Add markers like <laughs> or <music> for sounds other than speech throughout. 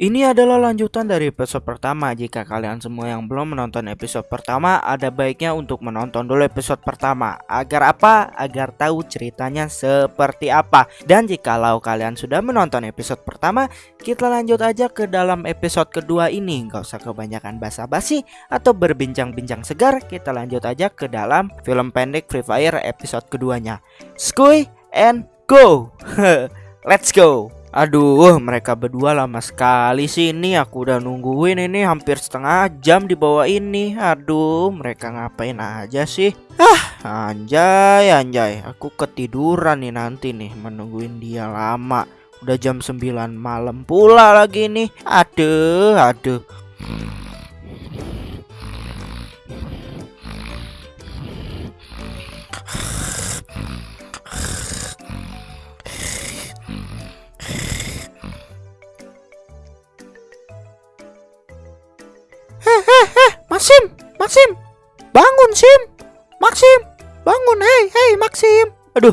Ini adalah lanjutan dari episode pertama. Jika kalian semua yang belum menonton episode pertama, ada baiknya untuk menonton dulu episode pertama. Agar apa? Agar tahu ceritanya seperti apa. Dan jikalau kalian sudah menonton episode pertama, kita lanjut aja ke dalam episode kedua ini. Gak usah kebanyakan basa-basi atau berbincang-bincang segar. Kita lanjut aja ke dalam film pendek Free Fire episode keduanya. Skuy and go. <laughs> Let's go. Aduh, mereka berdua lama sekali sih ini. Aku udah nungguin ini hampir setengah jam di bawah ini. Aduh, mereka ngapain aja sih? Ah, anjay, anjay. Aku ketiduran nih nanti nih menungguin dia lama. Udah jam 9 malam pula lagi nih. Aduh, aduh. Maxim, Maxim, bangun Sim, Maxim, bangun, hei, hei Maxim. Aduh,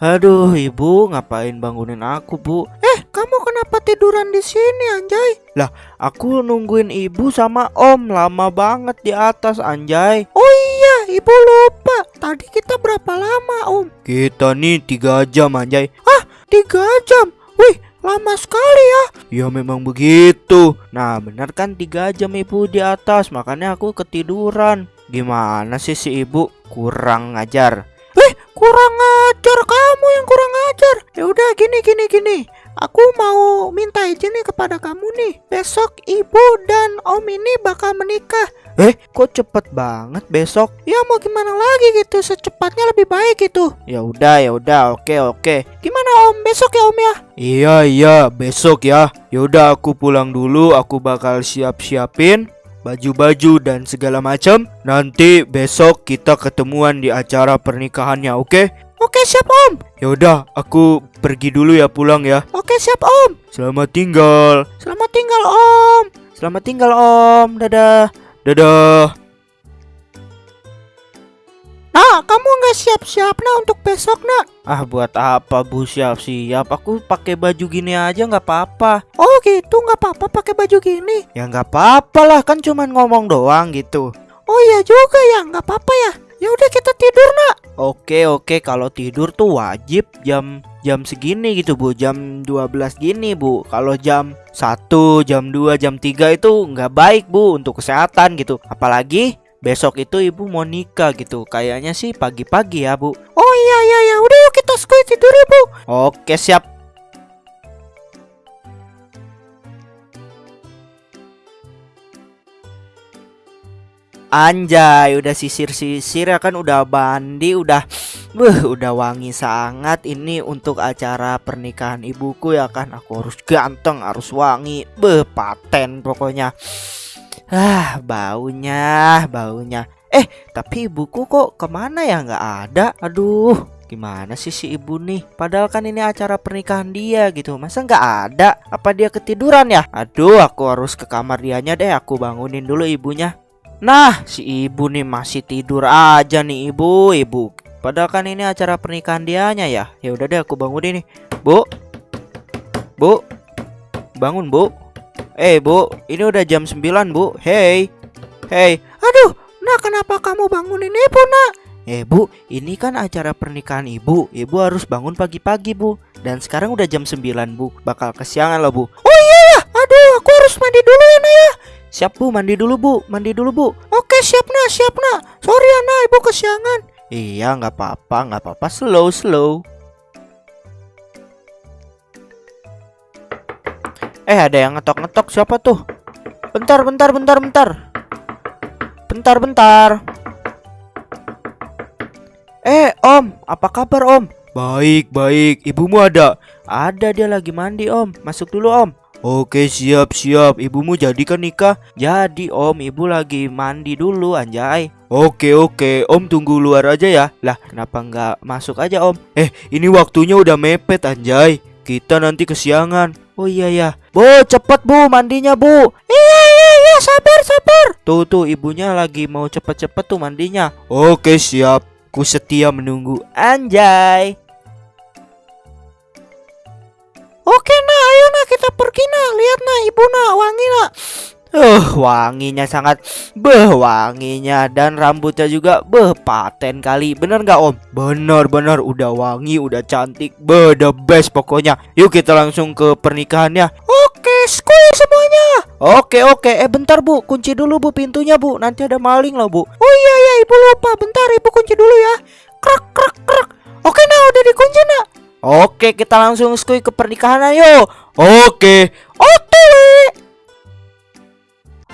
aduh, ibu ngapain bangunin aku bu? Eh, kamu kenapa tiduran di sini anjay? Lah, aku nungguin ibu sama om lama banget di atas anjay. Oh iya, ibu lupa. Tadi kita berapa lama om? Kita nih tiga jam anjay. Ah, tiga jam? Wih, lama sekali ya. Ya memang begitu. Nah benar kan tiga jam ibu di atas makanya aku ketiduran. Gimana sih si ibu kurang ngajar? Eh kurang ngajar kamu yang kurang ngajar. Ya udah gini gini gini. Aku mau minta izin nih kepada kamu nih. Besok ibu dan om ini bakal menikah. Eh, kok cepet banget besok? Ya mau gimana lagi gitu, secepatnya lebih baik gitu. Ya udah, ya udah, oke oke. Gimana om? Besok ya om ya? Iya iya, besok ya. Ya udah aku pulang dulu, aku bakal siap-siapin baju-baju dan segala macam. Nanti besok kita ketemuan di acara pernikahannya, oke? Oke siap om. Ya udah, aku pergi dulu ya pulang ya. Oke siap om. Selamat tinggal. Selamat tinggal om. Selamat tinggal om. Dadah. Dadah. Nah, kamu nggak siap-siap nah untuk besok nak? Ah, buat apa bu siap-siap? Aku pakai baju gini aja nggak apa-apa. Oh gitu, nggak apa-apa pakai baju gini? Ya nggak apa-apa lah, kan cuman ngomong doang gitu. Oh iya juga ya, nggak apa-apa ya. Ya udah kita tidur nak. Oke oke, kalau tidur tuh wajib jam jam segini gitu bu, jam 12 gini bu. Kalau jam 1, jam 2, jam 3 itu nggak baik bu untuk kesehatan gitu. Apalagi besok itu ibu mau nikah gitu. Kayaknya sih pagi-pagi ya bu. Oh iya iya ya, udah yuk kita sekali tidur ya bu. Oke siap. Anjay, udah sisir-sisir ya kan udah mandi, udah Beuh, udah wangi sangat ini untuk acara pernikahan ibuku ya kan. Aku harus ganteng, harus wangi. Beuh, paten pokoknya. Ah, baunya, baunya. Eh, tapi ibuku kok ke mana ya nggak ada? Aduh, gimana sih si ibu nih? Padahal kan ini acara pernikahan dia gitu. Masa nggak ada? Apa dia ketiduran ya? Aduh, aku harus ke kamar dianya deh. Aku bangunin dulu ibunya. Nah, si ibu nih masih tidur aja nih ibu, ibu. Padahal kan ini acara pernikahan dianya ya. Ya udah deh aku bangunin nih. Bu. Bu. Bangun, Bu. Eh, Bu, ini udah jam 9, Bu. Hey. Hey. Aduh, nah kenapa kamu bangunin ibu, Nak? Eh, Bu, ini kan acara pernikahan Ibu. Ibu harus bangun pagi-pagi, Bu. Dan sekarang udah jam 9, Bu. Bakal kesiangan loh, Bu. Oh iya ya. Aduh, aku harus mandi dulu ya, Nak ya. Siap bu, mandi dulu bu, mandi dulu bu. Oke siap nak, siap nak. Sorry ya nak, ibu kesiangan. Iya nggak apa-apa, nggak apa-apa. Slow, slow. Eh ada yang ngetok-ngetok siapa tuh? Bentar, bentar, bentar, bentar. Bentar, bentar. Eh om, apa kabar om? Baik, baik. Ibumu ada? Ada dia lagi mandi om. Masuk dulu om. Oke siap siap Ibumu jadi kan nikah? Jadi om ibu lagi mandi dulu anjay Oke oke om tunggu luar aja ya Lah kenapa nggak masuk aja om Eh ini waktunya udah mepet anjay Kita nanti kesiangan Oh iya ya Bu cepet bu. Mandinya bu. Iya iya iya. Sabar sabar. Tuh tuh ibunya lagi mau cepet-cepet tuh mandinya. Oke siap. Ku setia menunggu. Anjay. Oke nah ayo kita kita pergi nak. Lihat nak, ibu nak, wangi nak. Uh, wanginya sangat beh wanginya dan rambutnya juga beh paten kali. Bener nggak om? Bener bener udah wangi, udah cantik, beh the best pokoknya. Yuk kita langsung ke pernikahannya. Oke, skuy semuanya. Oke oke, eh bentar bu, kunci dulu bu pintunya bu. Nanti ada maling loh bu. Oh iya iya, ibu lupa. Bentar ibu kunci dulu ya. Krak krak krak. Oke nah udah dikunci nak. Oke kita langsung skuy ke pernikahan ayo. Oke.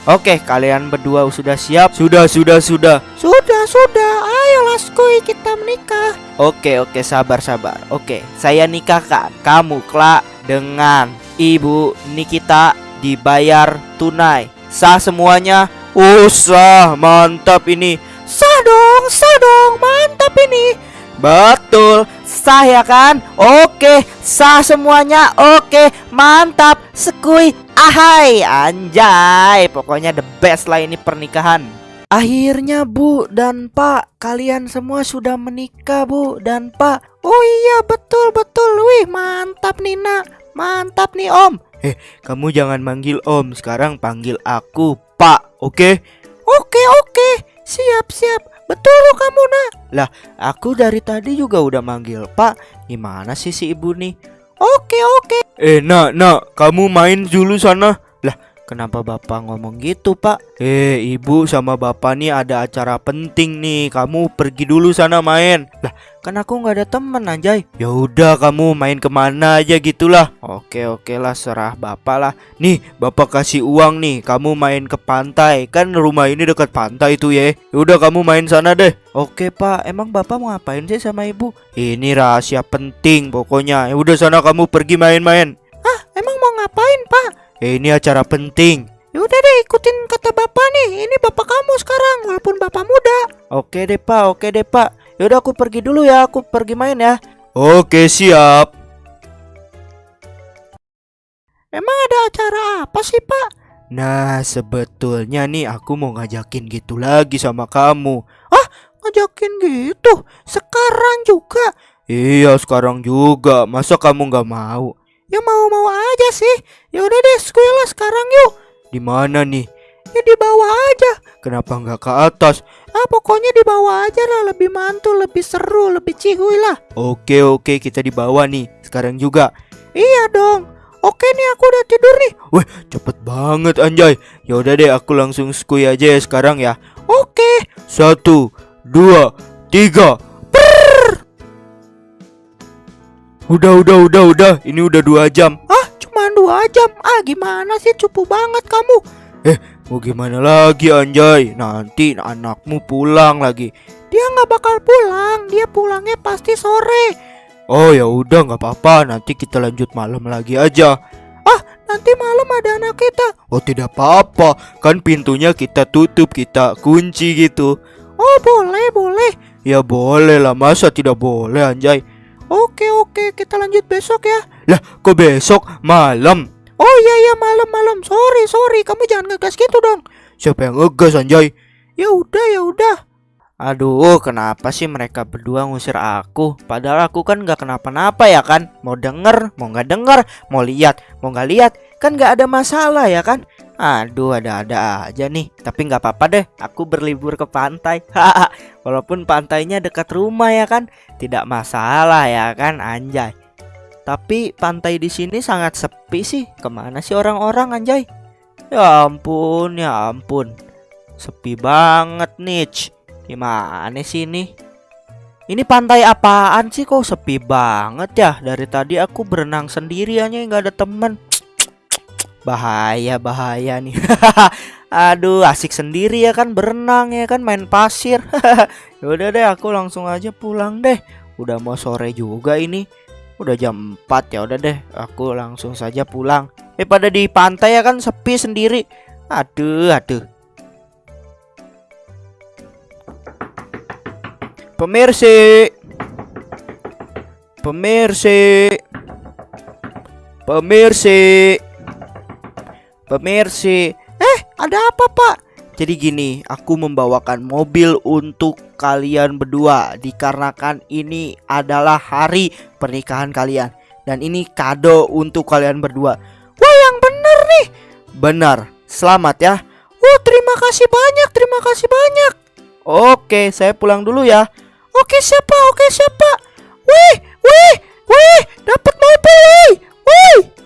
Oke, kalian berdua sudah siap? Sudah, sudah, sudah. Sudah, sudah. Ayolah skuy kita menikah. Oke, oke, sabar, sabar. Oke, saya nikahkan kamu kelak dengan Ibu Nikita dibayar tunai. Sah semuanya? Oh, sah. Mantap ini. Sah dong, sah dong. Mantap ini. Betul, sah ya kan? Oke, sah semuanya. Oke, mantap. Sekui Ahai, anjay. Pokoknya the best lah ini pernikahan. Akhirnya Bu dan Pak, kalian semua sudah menikah Bu dan Pak. Oh iya betul betul, wih mantap Nina, mantap nih Om. Eh, kamu jangan manggil Om, sekarang panggil aku Pak, oke? Oke oke, siap siap. Betul lo kamu nak. Lah, aku dari tadi juga udah manggil Pak. Gimana sih si ibu nih? Oke oke. Eh nak nak kamu main dulu sana. Kenapa bapak ngomong gitu pak? Eh ibu sama bapak nih ada acara penting nih. Kamu pergi dulu sana main. Lah kan aku nggak ada temen anjay. Ya udah kamu main ke mana aja gitulah. Oke oke lah serah bapak lah. Nih bapak kasih uang nih. Kamu main ke pantai. Kan rumah ini dekat pantai tuh ya. Udah kamu main sana deh. Oke pak. Emang bapak mau ngapain sih sama ibu? Ini rahasia penting pokoknya. Ya udah sana kamu pergi main-main. Ah emang mau ngapain pak? Eh, ini acara penting. Yaudah deh ikutin kata bapak nih Ini bapak kamu sekarang walaupun bapak muda Oke deh pak oke deh pak Yaudah aku pergi dulu ya, aku pergi main ya. Oke, siap. Emang ada acara apa sih, Pak? Nah, sebetulnya nih aku mau ngajakin gitu lagi sama kamu. Ah, ngajakin gitu? Sekarang juga? Iya, sekarang juga. Masa kamu nggak mau? Ya mau-mau aja sih. Ya udah deh, sekolah sekarang yuk. Di mana nih? Ya di bawah aja. Kenapa nggak ke atas? Ah pokoknya di bawah aja lah lebih mantul, lebih seru, lebih cihuy lah. Oke oke kita di bawah nih sekarang juga. Iya dong. Oke nih aku udah tidur nih. Wah cepet banget anjay. Ya udah deh aku langsung skui aja ya sekarang ya. Oke. Satu, dua, tiga. Udah udah udah udah. Ini udah dua jam. Ah cuma dua jam. Ah gimana sih? Cupu banget kamu. Eh Mau gimana lagi anjay? Nanti anakmu pulang lagi. Dia nggak bakal pulang. Dia pulangnya pasti sore. Oh ya udah nggak apa-apa. Nanti kita lanjut malam lagi aja. Ah nanti malam ada anak kita. Oh tidak apa-apa. Kan pintunya kita tutup Kita kunci gitu. Oh boleh boleh. Ya boleh lah. Masa tidak boleh anjay Oke oke kita lanjut besok ya Lah kok besok malam Oh iya iya malam-malam. Sorry sorry, kamu jangan ngegas gitu dong. Siapa yang ngegas anjay? Ya udah ya udah. Aduh, kenapa sih mereka berdua ngusir aku? Padahal aku kan nggak kenapa-napa ya kan? Mau denger, mau nggak denger, mau lihat, mau nggak lihat, kan nggak ada masalah ya kan? Aduh, ada-ada aja nih. Tapi nggak apa-apa deh, aku berlibur ke pantai. <laughs> Walaupun pantainya dekat rumah ya kan, tidak masalah ya kan, anjay. Tapi pantai di sini sangat sepi sih. Ke mana sih orang-orang anjay? Ya ampun, ya ampun. Sepi banget nih. Gimana sih ini? Ini pantai apaan sih kok sepi banget ya? Dari tadi aku berenang sendiri aja nggak ada temen. Bahaya, bahaya nih. <laughs> Aduh, asik sendiri ya kan berenang ya kan main pasir. <laughs> Yaudah deh, aku langsung aja pulang deh. Udah mau sore juga ini. Udah jam 4 ya udah deh aku langsung saja pulang. Eh pada di pantai ya kan sepi sendiri. Aduh aduh. Pemirsi. Pemirsi. Pemirsi. Pemirsi, eh ada apa pak? Jadi gini, aku membawakan mobil untuk kalian berdua Dikarenakan ini adalah hari pernikahan kalian. Dan ini kado untuk kalian berdua. Wah yang bener nih. Bener selamat ya. Wah terima kasih banyak, terima kasih banyak. Oke, saya pulang dulu ya. Oke siapa, oke siapa? Wih, wih, wih, dapat mobil, wih, wih.